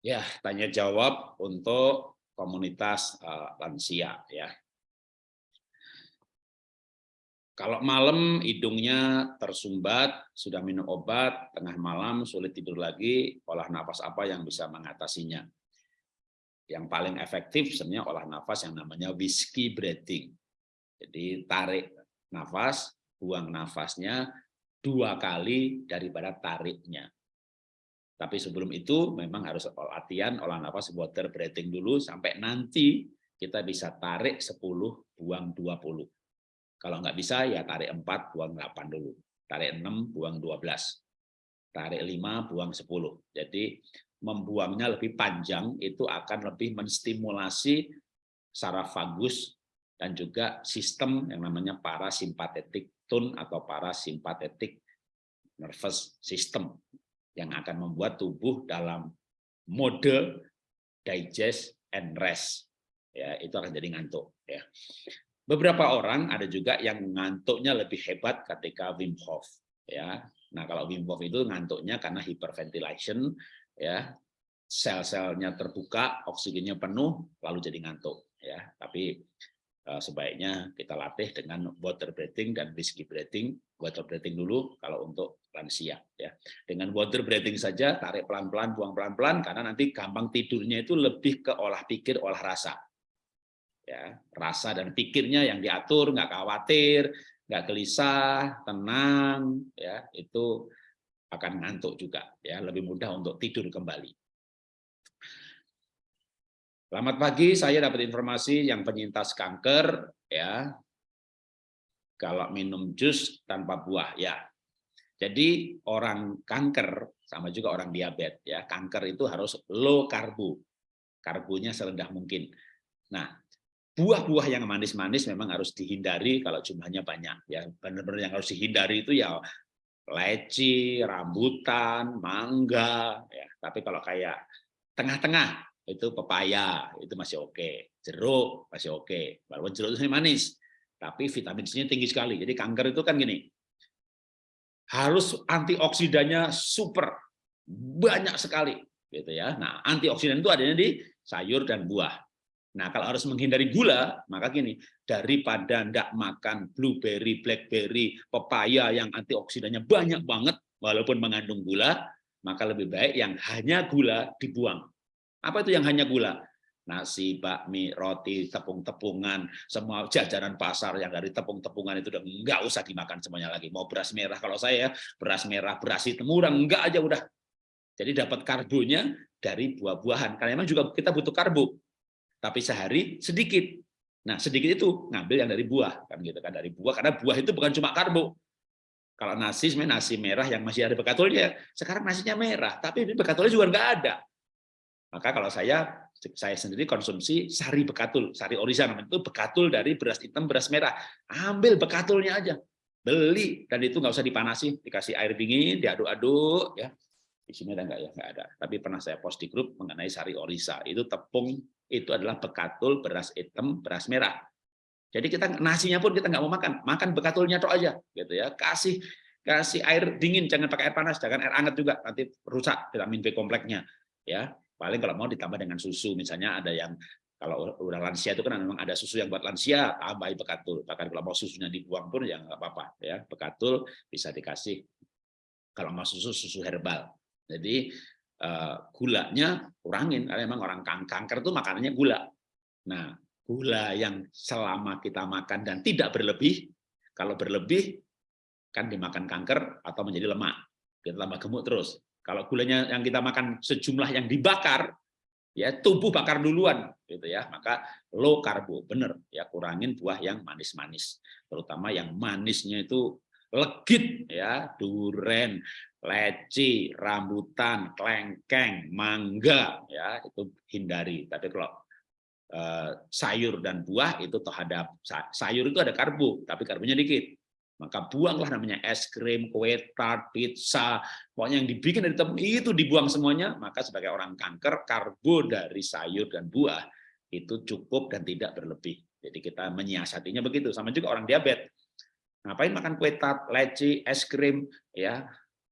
Ya, tanya jawab untuk komunitas uh, lansia ya. Kalau malam hidungnya tersumbat, sudah minum obat, tengah malam sulit tidur lagi, olah nafas apa yang bisa mengatasinya? Yang paling efektif sebenarnya olah nafas yang namanya whiskey breathing. Jadi tarik nafas, buang nafasnya dua kali daripada tariknya. Tapi sebelum itu memang harus latihan olah nafas water breathing dulu sampai nanti kita bisa tarik 10, buang 20. Kalau nggak bisa ya tarik 4, buang 8 dulu. Tarik 6, buang 12. Tarik 5, buang 10. Jadi membuangnya lebih panjang itu akan lebih menstimulasi saraf vagus dan juga sistem yang namanya parasimpatetik tone atau parasimpatetik nervous system yang akan membuat tubuh dalam mode digest and rest. Ya, itu akan jadi ngantuk. Ya. Beberapa orang ada juga yang ngantuknya lebih hebat ketika Wim Hof. Ya, nah kalau Wim Hof itu ngantuknya karena hyperventilation, ya sel-selnya terbuka, oksigennya penuh, lalu jadi ngantuk. Ya, tapi sebaiknya kita latih dengan water breathing dan whiskey breathing. Water breathing dulu kalau untuk lansia ya. Dengan water breathing saja tarik pelan-pelan, buang pelan-pelan karena nanti gampang tidurnya itu lebih ke olah pikir, olah rasa. Ya, rasa dan pikirnya yang diatur, nggak khawatir, nggak gelisah, tenang, ya itu akan ngantuk juga, ya lebih mudah untuk tidur kembali. Selamat pagi, saya dapat informasi yang penyintas kanker ya. Kalau minum jus tanpa buah ya. Jadi orang kanker sama juga orang diabetes ya. Kanker itu harus low karbo. Karbonya serendah mungkin. Nah, buah-buah yang manis-manis memang harus dihindari kalau jumlahnya banyak ya. Benar-benar yang harus dihindari itu ya leci, rambutan, mangga ya. Tapi kalau kayak tengah-tengah itu pepaya itu masih oke. Jeruk masih oke. Walaupun jeruk itu manis tapi vitamin C-nya tinggi sekali. Jadi kanker itu kan gini harus antioksidannya super banyak sekali gitu ya. Nah antioksidan itu adanya di sayur dan buah. Nah kalau harus menghindari gula maka gini daripada ndak makan blueberry blackberry pepaya yang antioksidannya banyak banget walaupun mengandung gula maka lebih baik yang hanya gula dibuang apa itu yang hanya gula? Nasi, bakmi, roti, tepung-tepungan, semua jajanan pasar yang dari tepung-tepungan itu udah nggak usah dimakan semuanya lagi. Mau beras merah kalau saya beras merah, beras hitam murah enggak aja udah. Jadi dapat karbonya dari buah-buahan. Karena memang juga kita butuh karbo. Tapi sehari sedikit. Nah, sedikit itu ngambil yang dari buah kan gitu kan dari buah karena buah itu bukan cuma karbo. Kalau nasi sebenarnya nasi merah yang masih ada bekatulnya, sekarang nasinya merah, tapi bekatulnya juga nggak ada. Maka kalau saya saya sendiri konsumsi sari bekatul, sari orisan itu bekatul dari beras hitam, beras merah. Ambil bekatulnya aja, beli dan itu nggak usah dipanasi, dikasih air dingin, diaduk-aduk ya. Di sini ada nggak ya? Nggak ada. Tapi pernah saya post di grup mengenai sari orisa. Itu tepung itu adalah bekatul beras hitam, beras merah. Jadi kita nasinya pun kita nggak mau makan, makan bekatulnya tok aja, gitu ya. Kasih kasih air dingin, jangan pakai air panas, jangan air hangat juga, nanti rusak vitamin B kompleksnya, ya. Paling kalau mau ditambah dengan susu, misalnya ada yang kalau udah lansia itu kan memang ada susu yang buat lansia, tambahin bekatul. Bahkan kalau mau susunya dibuang pun ya nggak apa-apa ya. Bekatul bisa dikasih kalau mau susu susu herbal. Jadi uh, gulanya kurangin karena memang orang kanker itu makanannya gula. Nah, gula yang selama kita makan dan tidak berlebih, kalau berlebih kan dimakan kanker atau menjadi lemak. Kita tambah gemuk terus. Kalau gulanya yang kita makan sejumlah yang dibakar, ya tubuh bakar duluan gitu ya. Maka low karbo bener. Ya kurangin buah yang manis-manis. Terutama yang manisnya itu legit ya. Duren leci rambutan klengkeng mangga ya. Itu hindari. Tapi kalau eh, sayur dan buah itu terhadap sayur itu ada karbo tapi karbonya dikit maka buanglah namanya es krim, kue tart, pizza, pokoknya yang dibikin dari tepung itu dibuang semuanya, maka sebagai orang kanker, karbo dari sayur dan buah itu cukup dan tidak berlebih. Jadi kita menyiasatinya begitu, sama juga orang diabetes. Ngapain makan kue tart, leci, es krim, ya,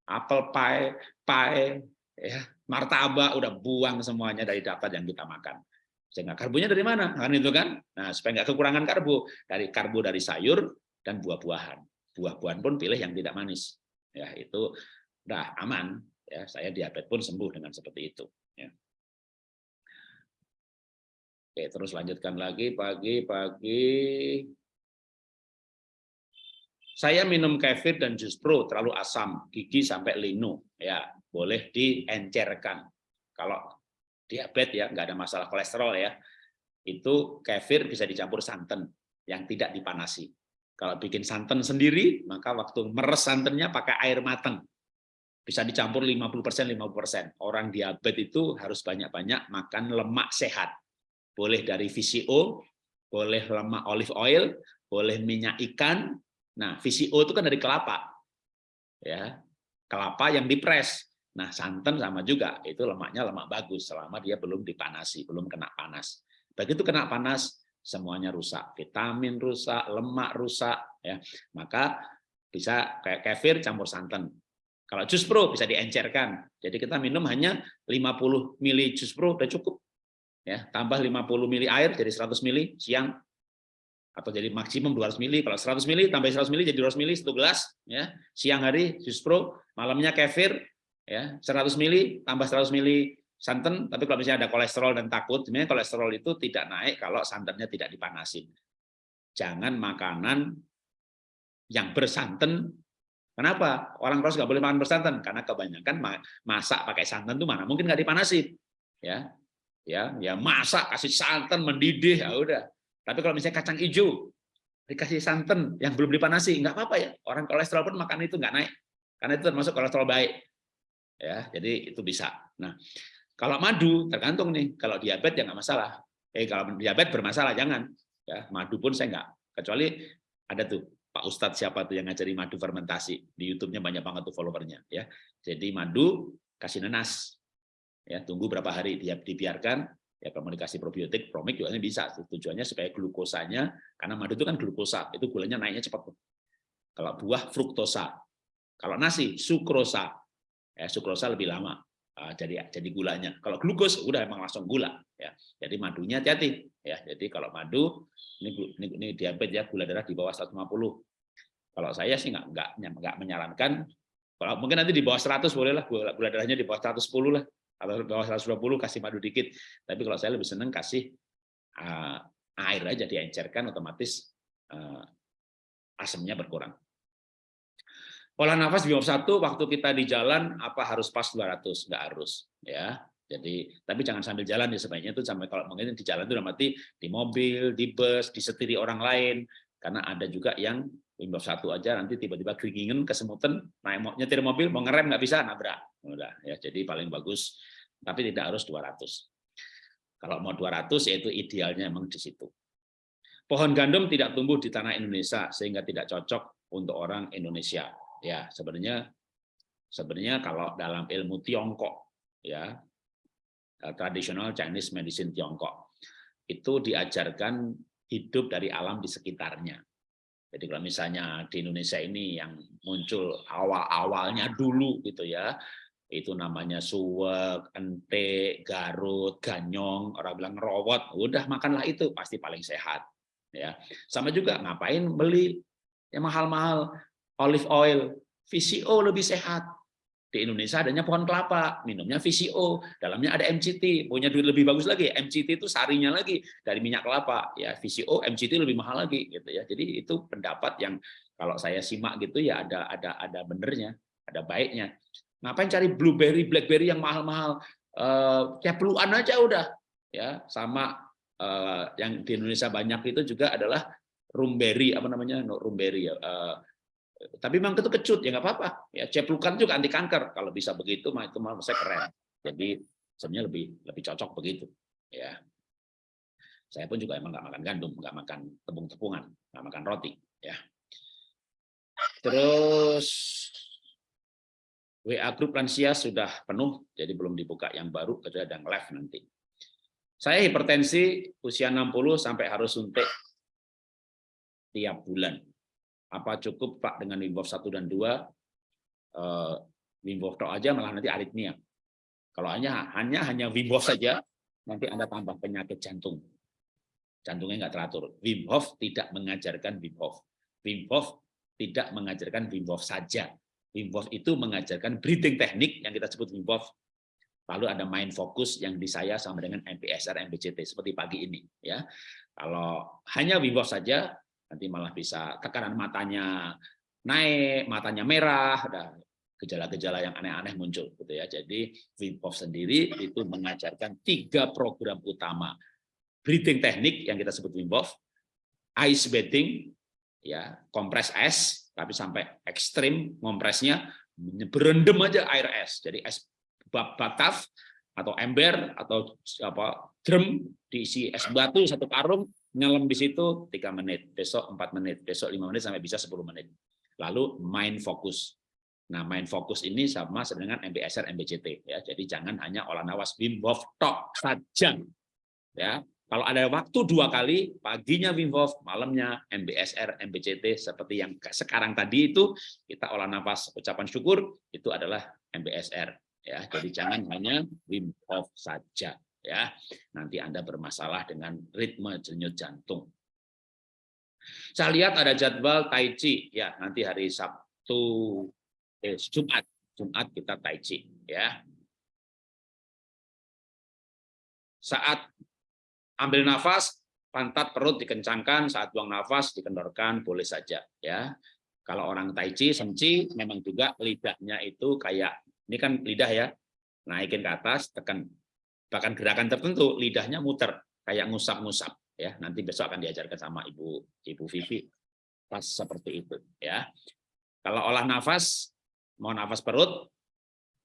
apple pie, pie, ya, martabak udah buang semuanya dari daftar yang kita makan. Sehingga karbonya dari mana? Kan itu kan. Nah, supaya nggak kekurangan karbo, dari karbo dari sayur dan buah-buahan. Buah-buahan pun pilih yang tidak manis. Ya, itu udah aman. Ya, saya diabetes pun sembuh dengan seperti itu. Ya. Oke, terus lanjutkan lagi pagi-pagi. Saya minum kefir dan jus pro terlalu asam, gigi sampai linu. Ya, boleh diencerkan. Kalau diabetes ya, nggak ada masalah kolesterol ya. Itu kefir bisa dicampur santan yang tidak dipanasi. Kalau bikin santan sendiri, maka waktu meres santannya pakai air matang. Bisa dicampur 50% 50%. Orang diabetes itu harus banyak-banyak makan lemak sehat. Boleh dari VCO, boleh lemak olive oil, boleh minyak ikan, Nah, VCO itu kan dari kelapa. Ya. Kelapa yang dipres. Nah, santan sama juga, itu lemaknya lemak bagus selama dia belum dipanasi, belum kena panas. Begitu kena panas, semuanya rusak. Vitamin rusak, lemak rusak, ya. Maka bisa kayak kefir campur santan. Kalau jus pro bisa diencerkan. Jadi kita minum hanya 50 mili jus pro udah cukup. Ya, tambah 50 mili air jadi 100 mili siang atau jadi maksimum 200 mili. Kalau 100 mili tambah 100 mili jadi 200 mili satu gelas ya. Siang hari jus pro, malamnya kefir ya, 100 mili tambah 100 mili santan, tapi kalau misalnya ada kolesterol dan takut, sebenarnya kolesterol itu tidak naik kalau santannya tidak dipanasin. Jangan makanan yang bersantan. Kenapa? Orang terus nggak boleh makan bersantan karena kebanyakan masak pakai santan itu mana mungkin nggak dipanasin, ya, ya, ya masak kasih santan mendidih, ya udah tapi kalau misalnya kacang hijau dikasih santan yang belum dipanasi, nggak apa-apa ya. Orang kolesterol pun makan itu nggak naik, karena itu termasuk kolesterol baik. Ya, jadi itu bisa. Nah, kalau madu tergantung nih. Kalau diabetes ya nggak masalah. Eh kalau diabetes bermasalah jangan. Ya, madu pun saya nggak. Kecuali ada tuh Pak Ustadz siapa tuh yang ngajari madu fermentasi di YouTube-nya banyak banget tuh followernya. Ya, jadi madu kasih nanas. Ya, tunggu berapa hari dia dibiarkan ya komunikasi probiotik promik juga bisa tujuannya supaya glukosanya karena madu itu kan glukosa itu gulanya naiknya cepat kalau buah fruktosa kalau nasi sukrosa ya sukrosa lebih lama jadi jadi gulanya. Kalau glukos udah emang langsung gula ya. Jadi madunya hati-hati ya. Jadi kalau madu ini ini, ini diabetes ya gula darah di bawah 150 kalau saya sih nggak nggak nggak menyarankan. Kalau mungkin nanti di bawah 100 boleh lah gula, gula darahnya di bawah 110 lah. Atau bawah 120 kasih madu dikit. Tapi kalau saya lebih senang kasih uh, air aja diencerkan otomatis uh, asamnya berkurang. Pola nafas di bawah satu waktu kita di jalan apa harus pas 200 nggak harus ya. Jadi tapi jangan sambil jalan ya sebaiknya itu sampai kalau mungkin di jalan itu udah mati di mobil, di bus, disetiri orang lain. Karena ada juga yang Windows satu aja nanti tiba-tiba keringin kesemutan naik nyetir mobil mau ngerem nggak bisa nabrak. Udah ya. Jadi paling bagus tapi tidak harus 200 kalau mau 200 yaitu idealnya memang di situ. Pohon gandum tidak tumbuh di tanah Indonesia sehingga tidak cocok untuk orang Indonesia ya sebenarnya sebenarnya kalau dalam ilmu Tiongkok ya eh, tradisional Chinese medicine Tiongkok itu diajarkan hidup dari alam di sekitarnya. Jadi kalau misalnya di Indonesia ini yang muncul awal-awalnya dulu gitu ya, itu namanya suwek, ente, garut, ganyong, orang bilang rawat, udah makanlah itu pasti paling sehat. Ya, sama juga ngapain beli? Yang mahal-mahal olive oil, VCO lebih sehat. Di Indonesia adanya pohon kelapa, minumnya VCO, dalamnya ada MCT, punya duit lebih bagus lagi. MCT itu sarinya lagi dari minyak kelapa, ya VCO, MCT lebih mahal lagi gitu ya. Jadi itu pendapat yang kalau saya simak gitu ya ada ada ada benernya, ada baiknya. Ngapain cari blueberry, blackberry yang mahal-mahal? Uh, kayak peluan aja udah ya sama uh, yang di Indonesia banyak itu juga adalah rumberry apa namanya no, rumberry ya uh, tapi memang itu kecut ya nggak apa-apa. Ya ceplukan juga anti kanker. Kalau bisa begitu mah itu malah saya keren. Jadi sebenarnya lebih lebih cocok begitu ya. Saya pun juga emang nggak makan gandum nggak makan tepung-tepungan nggak makan roti ya. Terus WA grup lansia sudah penuh jadi belum dibuka yang baru ada yang live nanti. Saya hipertensi usia 60 sampai harus suntik tiap bulan apa cukup Pak dengan Wim Hof 1 dan 2 uh, Wim Hof aja malah nanti aritmia. Kalau hanya hanya hanya Wim Hof saja, nanti Anda tambah penyakit jantung. Jantungnya nggak teratur. Wim Hof tidak mengajarkan Wim Hof. Wim Hof tidak mengajarkan Wim Hof saja. Wim Hof itu mengajarkan breathing teknik yang kita sebut Wim Hof. Lalu ada main fokus yang di saya sama dengan MPSR, MBCT seperti pagi ini. Ya, kalau hanya Wim Hof saja, nanti malah bisa tekanan matanya naik, matanya merah, ada gejala-gejala yang aneh-aneh muncul gitu ya. Jadi Wim sendiri itu mengajarkan tiga program utama. Breathing teknik yang kita sebut Wim Hof, ice bathing ya, kompres es tapi sampai ekstrim kompresnya berendam aja air es. Jadi es bataf atau ember atau apa drum diisi es batu satu karung nyelam di situ tiga menit, besok empat menit, besok lima menit sampai bisa 10 menit. Lalu main fokus Nah, main fokus ini sama dengan MBSR, MBCT ya. Jadi jangan hanya olah nafas Wim Hof tok saja. Ya. Kalau ada waktu dua kali, paginya Wim Hof, malamnya MBSR, MBCT seperti yang sekarang tadi itu kita olah nafas ucapan syukur itu adalah MBSR ya. Jadi jangan hanya Wim Hof saja ya. Nanti Anda bermasalah dengan ritme denyut jantung. Saya lihat ada jadwal Tai Chi ya, nanti hari Sabtu eh, Jumat. Jumat kita tai chi ya. Saat ambil nafas, pantat perut dikencangkan, saat buang nafas dikendorkan boleh saja ya. Kalau orang tai chi, senci memang juga lidahnya itu kayak ini kan lidah ya. Naikin ke atas, tekan bahkan gerakan tertentu lidahnya muter kayak ngusap-ngusap ya. Nanti besok akan diajarkan sama Ibu Ibu Vivi pas seperti itu ya. Kalau olah nafas mau nafas perut,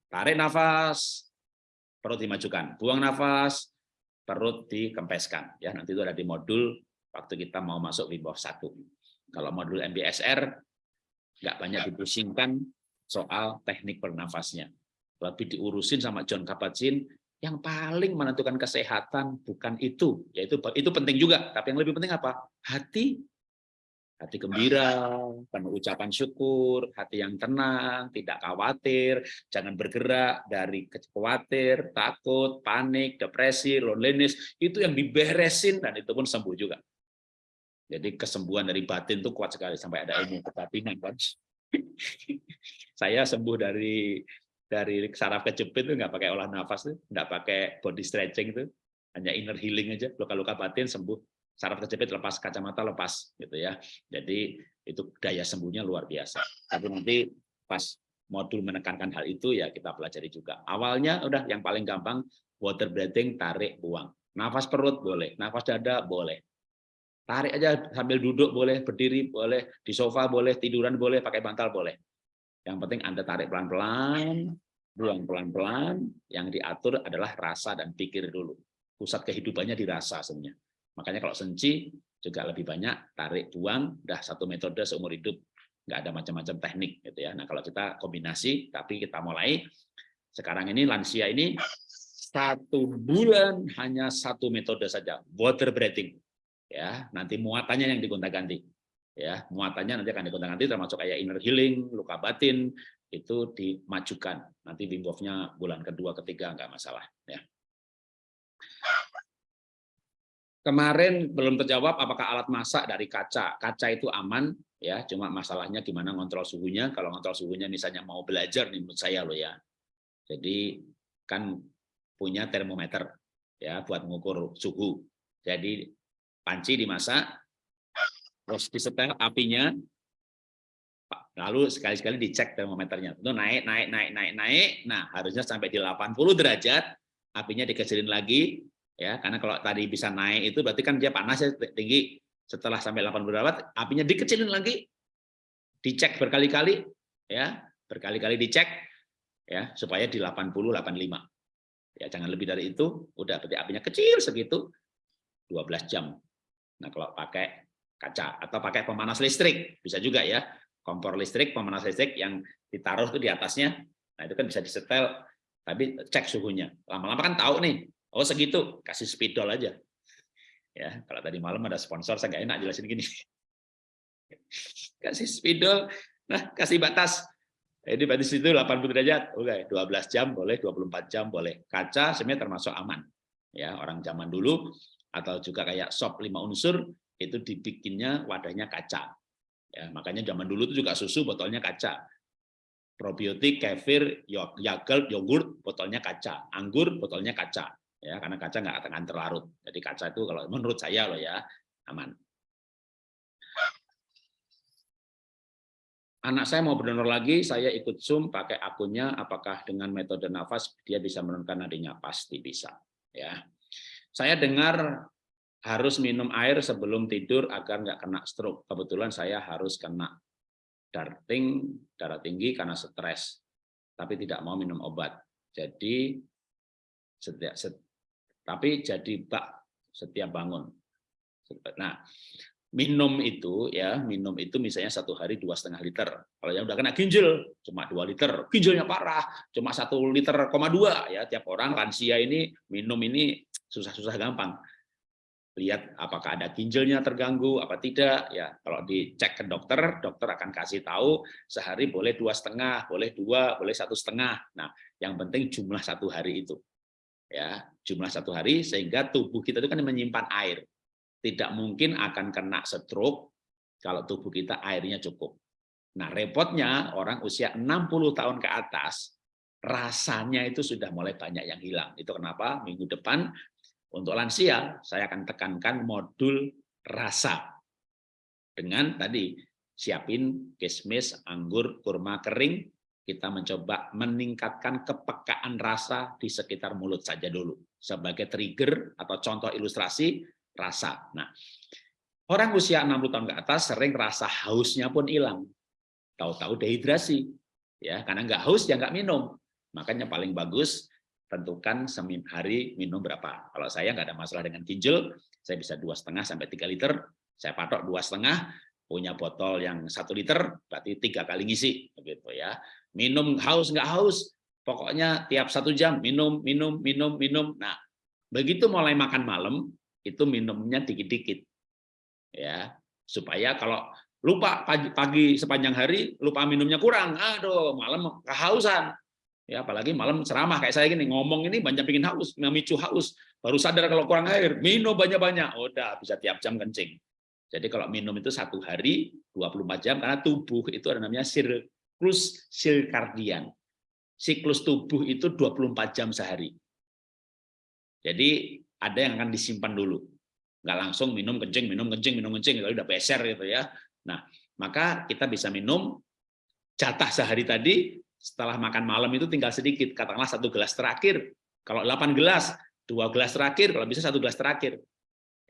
tarik nafas, perut dimajukan, buang nafas, perut dikempeskan. Ya, nanti itu ada di modul waktu kita mau masuk Wim 1. Kalau modul MBSR nggak banyak dipusingkan soal teknik bernafasnya. Lebih diurusin sama John Kabat-Zinn yang paling menentukan kesehatan bukan itu, yaitu itu penting juga, tapi yang lebih penting apa? Hati hati gembira, penuh ucapan syukur, hati yang tenang, tidak khawatir, jangan bergerak dari khawatir, takut, panik, depresi, loneliness, itu yang diberesin dan itu pun sembuh juga. Jadi kesembuhan dari batin itu kuat sekali sampai ada ilmu kebatinan kan. Saya sembuh dari dari saraf kejepit itu nggak pakai olah nafas tuh, nggak pakai body stretching itu, hanya inner healing aja, luka-luka batin sembuh saraf kejepit lepas kacamata lepas gitu ya. Jadi itu daya sembuhnya luar biasa. Tapi nanti pas modul menekankan hal itu ya kita pelajari juga. Awalnya udah yang paling gampang water breathing tarik buang. Nafas perut boleh, nafas dada boleh. Tarik aja sambil duduk boleh, berdiri boleh, di sofa boleh, tiduran boleh, pakai bantal boleh. Yang penting Anda tarik pelan-pelan, buang pelan-pelan, yang diatur adalah rasa dan pikir dulu. Pusat kehidupannya dirasa sebenarnya. Makanya kalau senci juga lebih banyak tarik buang, udah satu metode seumur hidup, nggak ada macam-macam teknik gitu ya. Nah kalau kita kombinasi, tapi kita mulai sekarang ini lansia ini satu bulan hanya satu metode saja, water breathing. Ya, nanti muatannya yang digonta-ganti. Ya, muatannya nanti akan digonta-ganti termasuk kayak inner healing, luka batin itu dimajukan. Nanti Wim Hof-nya bulan kedua, ketiga nggak masalah. Ya. Kemarin belum terjawab apakah alat masak dari kaca. Kaca itu aman ya, cuma masalahnya gimana ngontrol suhunya. Kalau ngontrol suhunya misalnya mau belajar nih menurut saya loh ya. Jadi kan punya termometer ya buat mengukur suhu. Jadi panci dimasak, terus disetel apinya, lalu sekali-sekali dicek termometernya. Itu naik, naik, naik, naik, naik. Nah harusnya sampai di 80 derajat, apinya dikecilin lagi, ya. Karena kalau tadi bisa naik itu berarti kan dia panas ya tinggi. Setelah sampai 80 derajat apinya dikecilin lagi. Dicek berkali-kali ya. Berkali-kali dicek ya supaya di 80 85 ya jangan lebih dari itu. Udah berarti apinya kecil segitu. 12 jam. Nah kalau pakai kaca atau pakai pemanas listrik bisa juga ya kompor listrik pemanas listrik yang ditaruh tuh di atasnya nah itu kan bisa disetel tapi cek suhunya lama-lama kan tahu nih Oh segitu, kasih spidol aja. Ya, kalau tadi malam ada sponsor, saya nggak enak jelasin gini. Kasih spidol, nah kasih batas Ini berarti situ 80 derajat, oke, 12 jam boleh, 24 jam boleh. Kaca sebenarnya termasuk aman. Ya, orang zaman dulu atau juga kayak sop lima unsur itu dibikinnya wadahnya kaca. Ya, makanya zaman dulu itu juga susu botolnya kaca. Probiotik, kefir, yogurt, yogurt botolnya kaca. Anggur botolnya kaca. Ya, karena kaca nggak akan terlarut. Jadi kaca itu kalau menurut saya loh ya aman. anak saya mau berdonor lagi, saya ikut Zoom pakai akunnya, apakah dengan metode nafas dia bisa menurunkan nadinya? Pasti bisa. Ya, Saya dengar harus minum air sebelum tidur agar nggak kena stroke. Kebetulan saya harus kena darting, darah tinggi karena stres, tapi tidak mau minum obat. Jadi setiap, set, tapi jadi bak setiap bangun. Nah, minum itu ya minum itu misalnya satu hari dua setengah liter kalau yang udah kena ginjal cuma dua liter ginjalnya parah cuma satu liter koma dua ya tiap orang lansia ini minum ini susah-susah gampang lihat apakah ada ginjalnya terganggu apa tidak ya. Kalau dicek ke dokter dokter akan kasih tahu sehari boleh dua setengah boleh dua boleh satu setengah. Nah yang penting jumlah satu hari itu ya. Jumlah satu hari sehingga tubuh kita itu kan menyimpan air. Tidak mungkin akan kena stroke kalau tubuh kita airnya cukup. Nah, repotnya orang usia 60 tahun ke atas, rasanya itu sudah mulai banyak yang hilang. Itu kenapa? Minggu depan untuk lansia saya akan tekankan modul rasa. Dengan tadi siapin kismis, anggur, kurma kering, kita mencoba meningkatkan kepekaan rasa di sekitar mulut saja dulu. Sebagai trigger atau contoh ilustrasi, rasa. Nah, orang usia 60 tahun ke atas sering rasa hausnya pun hilang. Tahu-tahu dehidrasi. ya Karena nggak haus, ya nggak minum. Makanya paling bagus tentukan hari minum berapa. Kalau saya nggak ada masalah dengan ginjal, saya bisa dua setengah sampai tiga liter. Saya patok dua setengah, punya botol yang satu liter, berarti tiga kali ngisi, begitu ya. Minum haus nggak haus, pokoknya tiap satu jam minum, minum, minum, minum. Nah, begitu mulai makan malam, itu minumnya dikit-dikit ya supaya kalau lupa pagi, pagi sepanjang hari lupa minumnya kurang aduh malam kehausan ya apalagi malam ceramah kayak saya gini ngomong ini banyak bikin haus memicu haus. Baru sadar kalau kurang air minum banyak-banyak. Oh, udah bisa tiap jam kencing. Jadi kalau minum itu satu hari 24 jam karena tubuh itu ada namanya siklus sirkadian siklus tubuh itu 24 jam sehari. Jadi ada yang akan disimpan dulu. Nggak langsung minum kencing, minum kencing, minum kencing, lalu udah beser gitu ya. Nah, maka kita bisa minum jatah sehari tadi, setelah makan malam itu tinggal sedikit, katakanlah satu gelas terakhir. Kalau 8 gelas, dua gelas terakhir, kalau bisa satu gelas terakhir.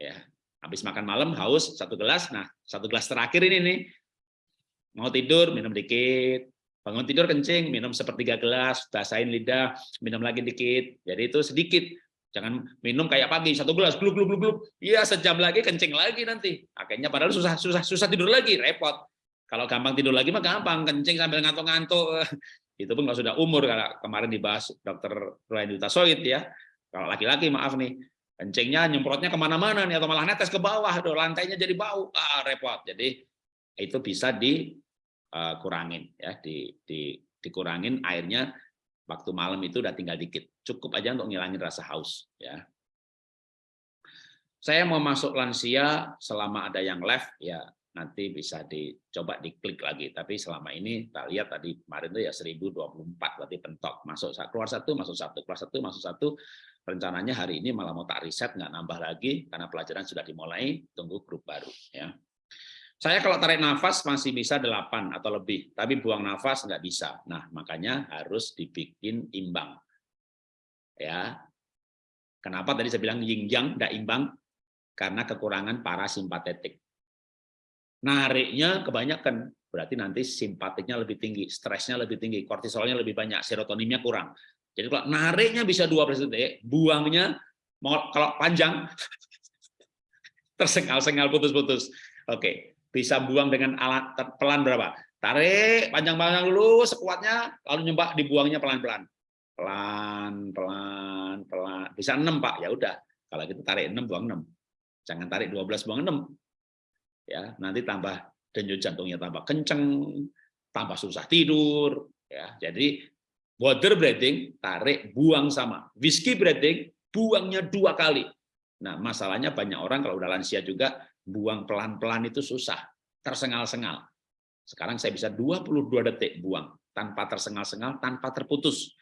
Ya, habis makan malam haus satu gelas, nah satu gelas terakhir ini nih, mau tidur minum dikit, bangun tidur kencing minum sepertiga gelas, basahin lidah, minum lagi dikit. Jadi itu sedikit. Jangan minum kayak pagi satu gelas gluk gluk gluk gluk. Iya sejam lagi kencing lagi nanti. Akhirnya padahal susah susah susah tidur lagi repot. Kalau gampang tidur lagi mah gampang kencing sambil ngantuk-ngantuk. Itu pun kalau sudah umur kalau kemarin dibahas dokter Ryan Soid ya. Kalau laki-laki maaf nih kencingnya nyemprotnya ke mana-mana nih atau malah netes ke bawah, Aduh, lantainya jadi bau, ah repot. Jadi itu bisa dikurangin ya, di, di dikurangin airnya waktu malam itu udah tinggal dikit. Cukup aja untuk ngilangin rasa haus. ya. Saya mau masuk lansia selama ada yang left, ya nanti bisa dicoba diklik lagi. Tapi selama ini kita lihat tadi kemarin itu ya 1024 berarti pentok. Masuk keluar satu, masuk satu, keluar satu, masuk satu. Rencananya hari ini malah mau tak riset, nggak nambah lagi karena pelajaran sudah dimulai. Tunggu grup baru. ya. Saya kalau tarik nafas masih bisa 8 atau lebih, tapi buang nafas nggak bisa. Nah, makanya harus dibikin imbang. Ya. Kenapa tadi saya bilang yin yang nggak imbang? Karena kekurangan parasimpatetik. Nariknya kebanyakan, berarti nanti simpatiknya lebih tinggi, stresnya lebih tinggi, kortisolnya lebih banyak, serotoninnya kurang. Jadi kalau nariknya bisa dua persen, buangnya kalau panjang tersengal-sengal putus-putus. Oke, bisa buang dengan alat pelan berapa? Tarik panjang-panjang dulu sekuatnya, lalu nyoba dibuangnya pelan-pelan. Pelan, pelan, pelan. Bisa 6, Pak. Ya udah. Kalau kita tarik 6, buang 6. Jangan tarik 12, buang 6. Ya, nanti tambah denyut jantungnya tambah kenceng, tambah susah tidur, Ya, jadi water breathing, tarik, buang sama. Whiskey breathing, buangnya dua kali. Nah, masalahnya banyak orang kalau udah lansia juga, buang pelan-pelan itu susah, tersengal-sengal. Sekarang saya bisa 22 detik buang, tanpa tersengal-sengal, tanpa terputus.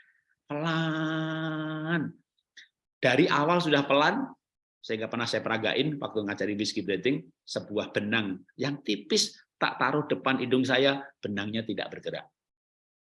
Pelan. Dari awal sudah pelan, sehingga pernah saya peragain waktu ngajari whiskey breathing, sebuah benang yang tipis tak taruh depan hidung saya, benangnya tidak bergerak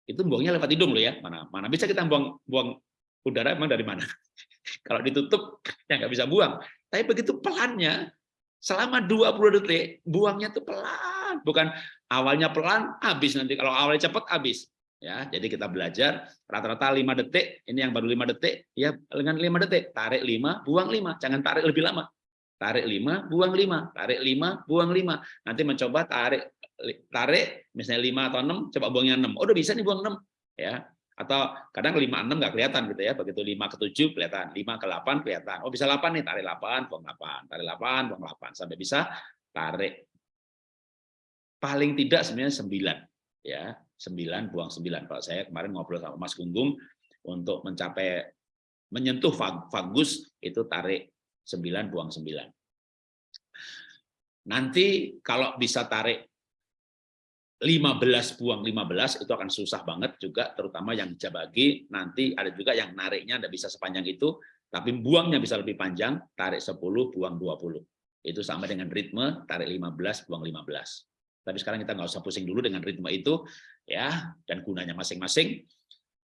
itu buangnya lewat hidung loh ya. Mana mana bisa kita buang buang udara emang dari mana? Kalau ditutup ya nggak bisa buang. Tapi begitu pelannya selama 20 detik buangnya tuh pelan, bukan awalnya pelan habis nanti kalau awalnya cepat habis. Ya, jadi kita belajar rata-rata 5 detik, ini yang baru 5 detik, ya dengan 5 detik, tarik 5, buang 5, jangan tarik lebih lama. Tarik 5, buang 5, tarik 5, buang 5. Nanti mencoba tarik tarik misalnya 5 atau 6 coba buangnya 6 oh udah bisa nih buang 6 ya atau kadang 5 6 nggak kelihatan gitu ya. Begitu 5 ke 7 kelihatan 5 ke 8 kelihatan. Oh bisa 8 nih. Tarik 8 buang 8 tarik 8 buang 8 sampai bisa tarik. Paling tidak sebenarnya 9 ya 9 buang 9 kalau saya kemarin ngobrol sama Mas Gunggung untuk mencapai menyentuh vagus itu tarik 9 buang 9 nanti kalau bisa tarik 15 buang 15 itu akan susah banget juga terutama yang jabagi nanti ada juga yang nariknya tidak bisa sepanjang itu tapi buangnya bisa lebih panjang tarik 10 buang 20 itu sama dengan ritme tarik 15 buang 15 tapi sekarang kita nggak usah pusing dulu dengan ritme itu ya dan gunanya masing-masing.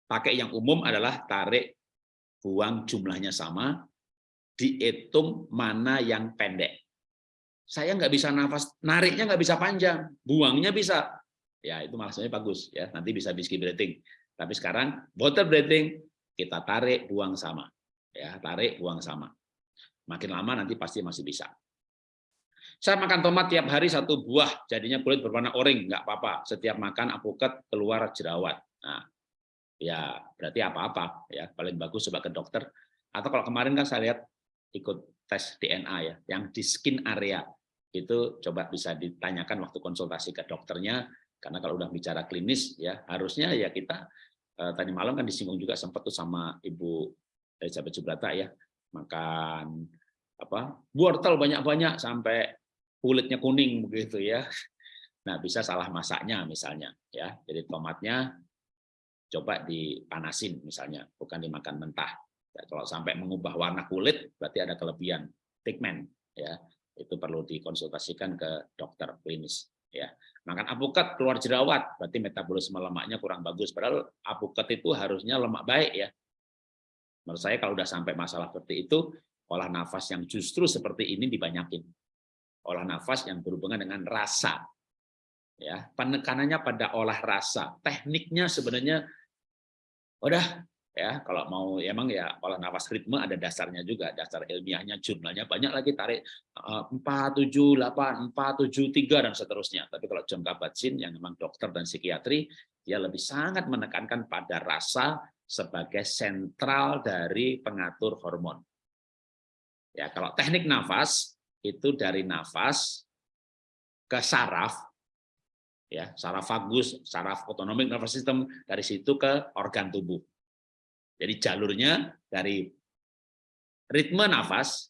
Pakai yang umum adalah tarik buang jumlahnya sama dihitung mana yang pendek. Saya nggak bisa nafas nariknya nggak bisa panjang buangnya bisa. Ya itu maksudnya bagus ya. Nanti bisa whiskey breathing tapi sekarang water breathing kita tarik buang sama. Ya tarik buang sama. Makin lama nanti pasti masih bisa saya makan tomat tiap hari satu buah jadinya kulit berwarna oranye nggak apa-apa. Setiap makan apokat keluar jerawat. Nah ya berarti apa-apa ya. Paling bagus coba ke dokter. Atau kalau kemarin kan saya lihat ikut tes DNA ya yang di skin area. Itu coba bisa ditanyakan waktu konsultasi ke dokternya karena kalau udah bicara klinis ya harusnya ya kita eh, tadi malam kan disinggung juga sempat tuh sama Ibu Elizabeth Subrata ya makan apa wortel banyak-banyak sampai kulitnya kuning begitu ya. Nah, bisa salah masaknya misalnya ya. Jadi tomatnya coba dipanasin misalnya, bukan dimakan mentah. Ya, kalau sampai mengubah warna kulit berarti ada kelebihan pigmen ya. Itu perlu dikonsultasikan ke dokter klinis ya makan apukat keluar jerawat berarti metabolisme lemaknya kurang bagus padahal apukat itu harusnya lemak baik ya menurut saya kalau udah sampai masalah seperti itu olah nafas yang justru seperti ini dibanyakin olah nafas yang berhubungan dengan rasa. Ya penekanannya pada olah rasa. Tekniknya sebenarnya udah ya. Kalau mau emang ya olah nafas ritme ada dasarnya juga. Dasar ilmiahnya jumlahnya banyak lagi. Tarik eh, empat tujuh delapan empat tujuh tiga dan seterusnya. Tapi kalau John Kabat-Zinn yang memang dokter dan psikiatri dia lebih sangat menekankan pada rasa sebagai sentral dari pengatur hormon. Ya kalau teknik nafas itu dari nafas ke saraf ya saraf vagus saraf autonomic nervous system dari situ ke organ tubuh jadi jalurnya dari ritme nafas,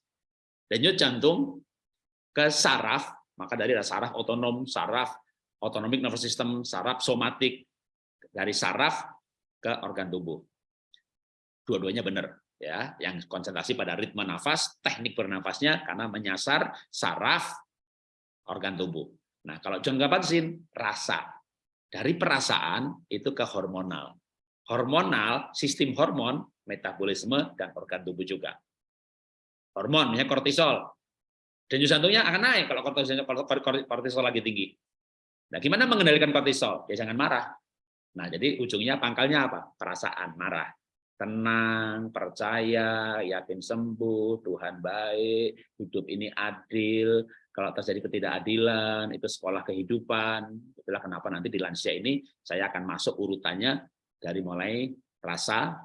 denyut jantung ke saraf, maka dari saraf otonom, saraf autonomic nervous system, saraf somatik, dari saraf ke organ tubuh. Dua-duanya benar ya, yang konsentrasi pada ritme nafas, teknik bernafasnya karena menyasar saraf organ tubuh. Nah, kalau John Kabat-Zinn rasa dari perasaan itu ke hormonal hormonal, sistem hormon, metabolisme, dan organ tubuh juga. Hormon, misalnya kortisol. Denyut jantungnya akan naik kalau kortisol lagi tinggi. Nah, gimana mengendalikan kortisol? Ya jangan marah. Nah, jadi ujungnya pangkalnya apa? Perasaan marah. Tenang, percaya, yakin sembuh, Tuhan baik, hidup ini adil, kalau terjadi ketidakadilan, itu sekolah kehidupan. Itulah kenapa nanti di lansia ini saya akan masuk urutannya dari mulai rasa,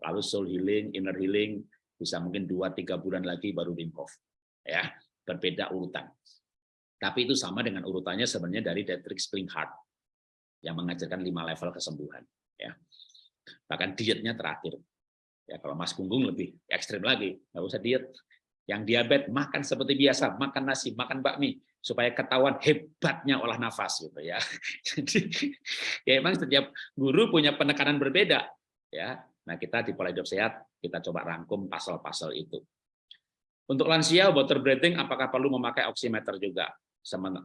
lalu soul healing, inner healing, bisa mungkin 2-3 bulan lagi baru Wim Hof. Ya, berbeda urutan. Tapi itu sama dengan urutannya sebenarnya dari Dietrich Splinghart. yang mengajarkan lima level kesembuhan. Ya, bahkan dietnya terakhir. Ya, kalau Mas Gunggung lebih ekstrim lagi, nggak usah diet. Yang diabetes makan seperti biasa, makan nasi, makan bakmi, supaya ketahuan hebatnya olah nafas gitu ya. Jadi ya emang setiap guru punya penekanan berbeda ya. Nah, kita di pola hidup sehat kita coba rangkum pasal-pasal itu. Untuk lansia water breathing apakah perlu memakai oximeter juga?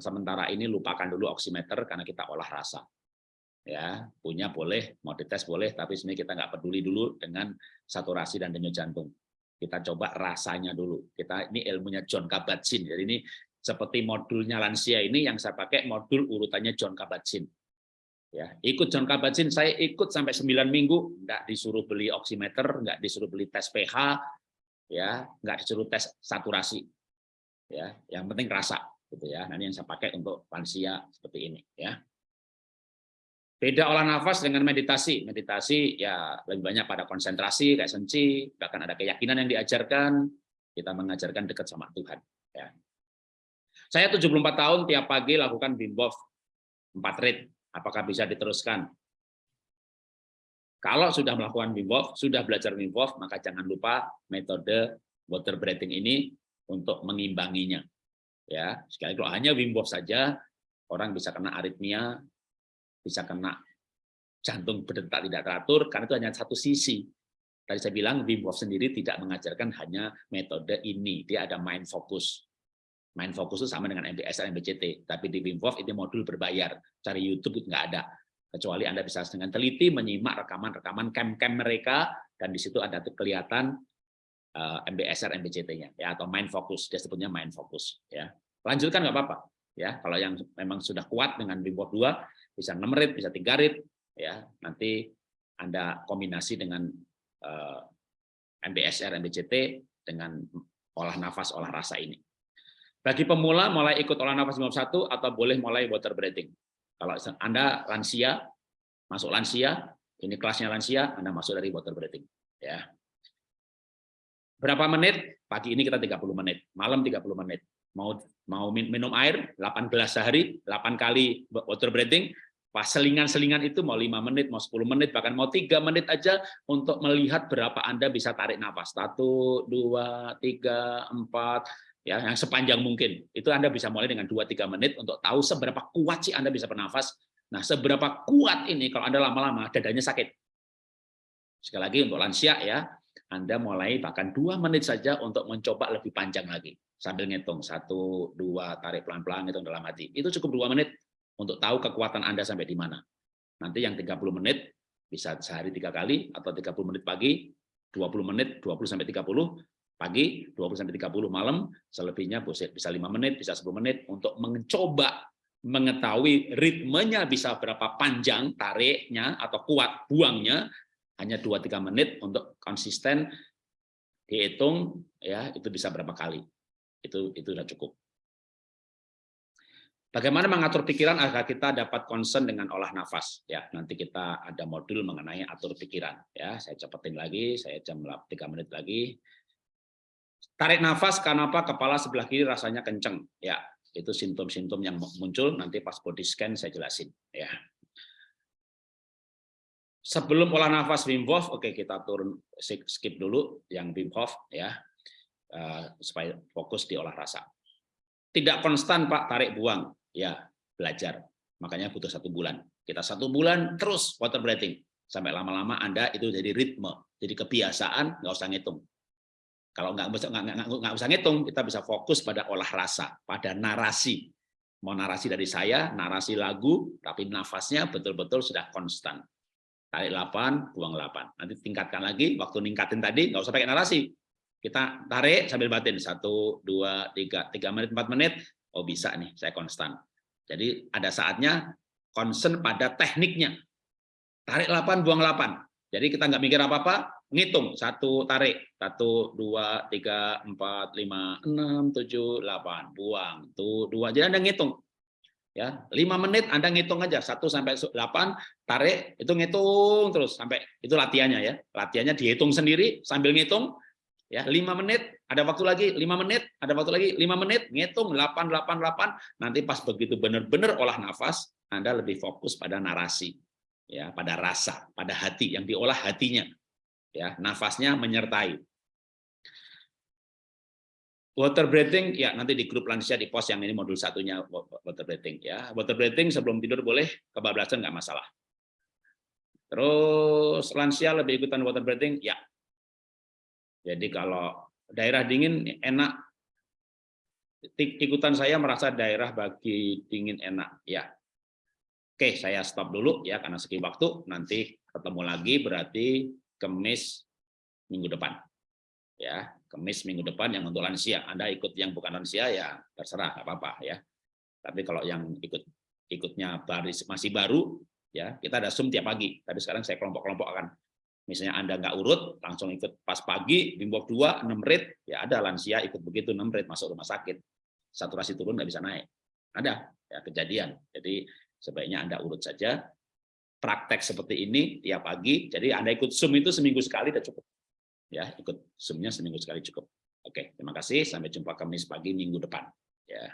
Sementara ini lupakan dulu oximeter karena kita olah rasa. Ya, punya boleh, mau dites boleh, tapi sebenarnya kita nggak peduli dulu dengan saturasi dan denyut jantung. Kita coba rasanya dulu. Kita ini ilmunya John Kabat-Zinn. Jadi ini seperti modulnya lansia ini yang saya pakai modul urutannya John Kabat-Zinn. Ya, ikut John Kabat-Zinn, saya ikut sampai 9 minggu, nggak disuruh beli oximeter, nggak disuruh beli tes pH, ya, nggak disuruh tes saturasi. Ya, yang penting rasa gitu ya. Ini yang saya pakai untuk lansia seperti ini ya. Beda olah nafas dengan meditasi. Meditasi ya lebih banyak pada konsentrasi, kayak senci, bahkan ada keyakinan yang diajarkan, kita mengajarkan dekat sama Tuhan. Ya. Saya 74 tahun tiap pagi lakukan Hof 4 rit. Apakah bisa diteruskan? Kalau sudah melakukan Wim Hof, sudah belajar Wim Hof, maka jangan lupa metode water breathing ini untuk mengimbanginya. Ya, sekali kalau hanya Wim Hof saja, orang bisa kena aritmia, bisa kena jantung berdetak tidak teratur, karena itu hanya satu sisi. Tadi saya bilang Wim Hof sendiri tidak mengajarkan hanya metode ini, dia ada mind focus. Mind focus itu sama dengan MBSR, MBCT, tapi di Wim Hof itu modul berbayar. Cari YouTube itu nggak ada. Kecuali Anda bisa dengan teliti menyimak rekaman-rekaman camp-camp mereka, dan di situ ada kelihatan eh, MBSR, MBCT-nya, ya atau mind focus, dia sebutnya mind focus. Ya, lanjutkan nggak apa-apa. Ya, kalau yang memang sudah kuat dengan Wim Hof 2, bisa 6 rit, bisa 3 rit, ya nanti Anda kombinasi dengan eh, MBSR, MBCT dengan olah nafas, olah rasa ini. Bagi pemula mulai ikut olah nafas 51 atau boleh mulai water breathing. Kalau Anda lansia, masuk lansia, ini kelasnya lansia, Anda masuk dari water breathing. Ya. Berapa menit? Pagi ini kita 30 menit, malam 30 menit. Mau mau minum air 8 gelas sehari, 8 kali water breathing, Pas selingan-selingan itu mau lima menit, mau 10 menit, bahkan mau tiga menit aja untuk melihat berapa Anda bisa tarik nafas. Satu, dua, tiga, empat, ya yang sepanjang mungkin. Itu Anda bisa mulai dengan dua tiga menit untuk tahu seberapa kuat sih Anda bisa bernafas. Nah, seberapa kuat ini kalau Anda lama-lama dadanya sakit. Sekali lagi untuk lansia ya, Anda mulai bahkan dua menit saja untuk mencoba lebih panjang lagi. Sambil ngitung, satu, dua, tarik pelan-pelan, ngitung dalam hati. Itu cukup dua menit, untuk tahu kekuatan Anda sampai di mana. Nanti yang 30 menit bisa sehari tiga kali atau 30 menit pagi, 20 menit 20 sampai 30 pagi, 20 sampai 30 malam, selebihnya bisa 5 menit, bisa 10 menit untuk mencoba mengetahui ritmenya bisa berapa panjang tariknya atau kuat buangnya hanya 2-3 menit untuk konsisten dihitung ya itu bisa berapa kali itu itu sudah cukup Bagaimana mengatur pikiran agar kita dapat concern dengan olah nafas? Ya, nanti kita ada modul mengenai atur pikiran. Ya, saya cepetin lagi, saya jam 3 menit lagi. Tarik nafas, kenapa kepala sebelah kiri rasanya kenceng? Ya, itu simptom-simptom yang muncul. Nanti pas body scan saya jelasin. Ya. Sebelum olah nafas Wim Hof, oke kita turun skip dulu yang Wim Hof ya, uh, supaya fokus di olah rasa. Tidak konstan Pak, tarik buang ya belajar. Makanya butuh satu bulan. Kita satu bulan terus water breathing. Sampai lama-lama Anda itu jadi ritme, jadi kebiasaan, nggak usah ngitung. Kalau nggak, nggak, nggak, nggak usah ngitung, kita bisa fokus pada olah rasa, pada narasi. Mau narasi dari saya, narasi lagu, tapi nafasnya betul-betul sudah konstan. Tarik 8, buang 8. Nanti tingkatkan lagi, waktu ningkatin tadi, nggak usah pakai narasi. Kita tarik sambil batin, satu, dua, tiga, tiga menit, empat menit, oh bisa nih, saya konstan. Jadi ada saatnya concern pada tekniknya. Tarik 8, buang 8. Jadi kita nggak mikir apa-apa, ngitung. Satu tarik, satu, dua, tiga, empat, lima, enam, tujuh, delapan. Buang, tuh, dua. Jadi Anda ngitung. Ya, lima menit Anda ngitung aja, satu sampai delapan, tarik, itu ngitung terus sampai itu latihannya ya. Latihannya dihitung sendiri sambil ngitung, ya lima menit ada waktu lagi lima menit ada waktu lagi lima menit ngitung delapan delapan delapan nanti pas begitu benar-benar olah nafas Anda lebih fokus pada narasi, ya, pada rasa, pada hati yang diolah hatinya. Ya, nafasnya menyertai. Water breathing ya nanti di grup lansia di pos yang ini modul satunya water breathing ya. Water breathing sebelum tidur boleh kebablasan nggak masalah. Terus lansia lebih ikutan water breathing ya. Jadi kalau daerah dingin enak ikutan saya merasa daerah bagi dingin enak ya. Oke, saya stop dulu ya karena segi waktu nanti ketemu lagi berarti Kemis minggu depan. Ya, Kemis minggu depan yang untuk lansia. Anda ikut yang bukan lansia ya terserah nggak apa-apa ya. Tapi kalau yang ikut ikutnya baris masih baru ya kita ada zoom tiap pagi. Tapi sekarang saya kelompok-kelompok akan misalnya Anda nggak urut langsung ikut pas pagi bimbok 2 6 rit ya ada lansia ikut begitu 6 rit masuk rumah sakit. Saturasi turun nggak bisa naik. Ada ya kejadian. Jadi sebaiknya Anda urut saja praktek seperti ini tiap pagi. Jadi Anda ikut Zoom itu seminggu sekali sudah cukup ya ikut zoomnya seminggu sekali cukup. Oke terima kasih. Sampai jumpa Kamis pagi minggu depan. Ya